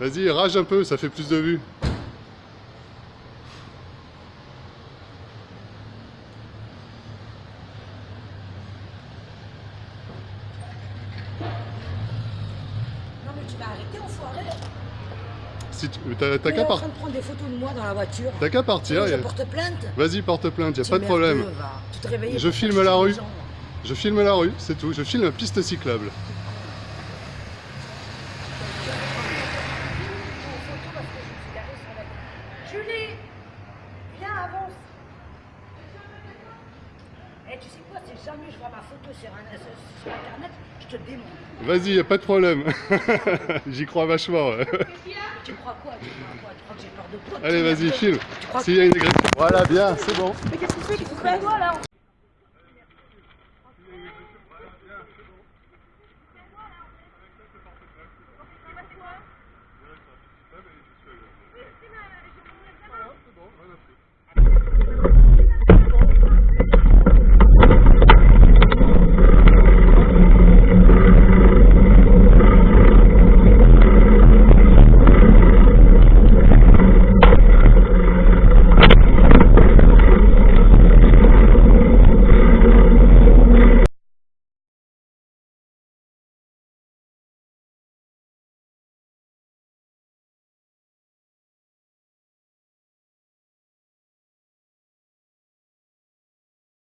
Vas-y, rage un peu, ça fait plus de vues. Non mais tu vas arrêter, enfoiré Si tu- T'as qu'à en par- train de prendre des photos de moi dans la voiture. t'as qu'à partir. Je y a- porte plainte. Vas-y, porte plainte, y a pas de problème. Tu te Je filme la rue. gens. Je filme la rue, c'est tout. Je filme la piste cyclable. Julie Viens, avance Eh, tu sais quoi, si jamais je vois ma photo sur, un, sur internet, je te démonte. Vas-y, y a pas de problème. J'y crois vachement. ouais. Tu crois quoi Tu crois quoi? Tu crois que j'ai peur de quoi Allez, vas-y, filme. S'il y a une agression. Voilà, bien, c'est bon. Mais qu'est-ce que tu fais? Tu fais toi là